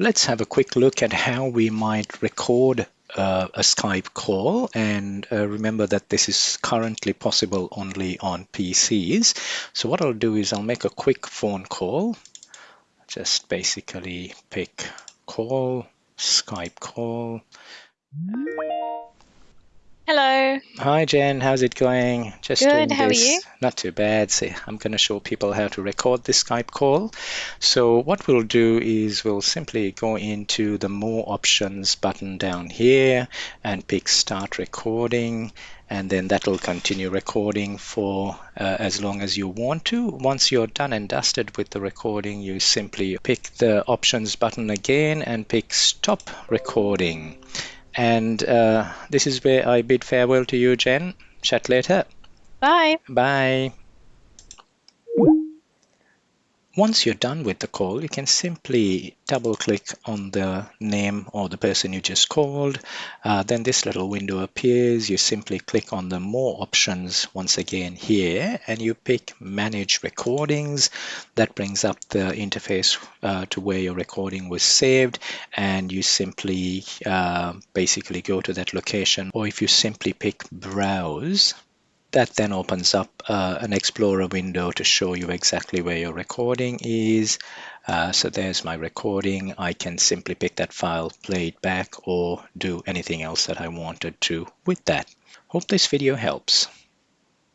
let's have a quick look at how we might record uh, a Skype call and uh, remember that this is currently possible only on PCs. So what I'll do is I'll make a quick phone call. Just basically pick call, Skype call. Hi Jen, how's it going? Just Good, how this. are you? Not too bad. See, I'm going to show people how to record this Skype call. So what we'll do is we'll simply go into the more options button down here and pick start recording and then that'll continue recording for uh, as long as you want to. Once you're done and dusted with the recording, you simply pick the options button again and pick stop recording. And uh, this is where I bid farewell to you, Jen. Chat later. Bye. Bye. Once you're done with the call, you can simply double click on the name or the person you just called. Uh, then this little window appears. You simply click on the more options once again here and you pick manage recordings. That brings up the interface uh, to where your recording was saved and you simply uh, basically go to that location or if you simply pick browse that then opens up uh, an Explorer window to show you exactly where your recording is. Uh, so there's my recording. I can simply pick that file, play it back, or do anything else that I wanted to with that. Hope this video helps.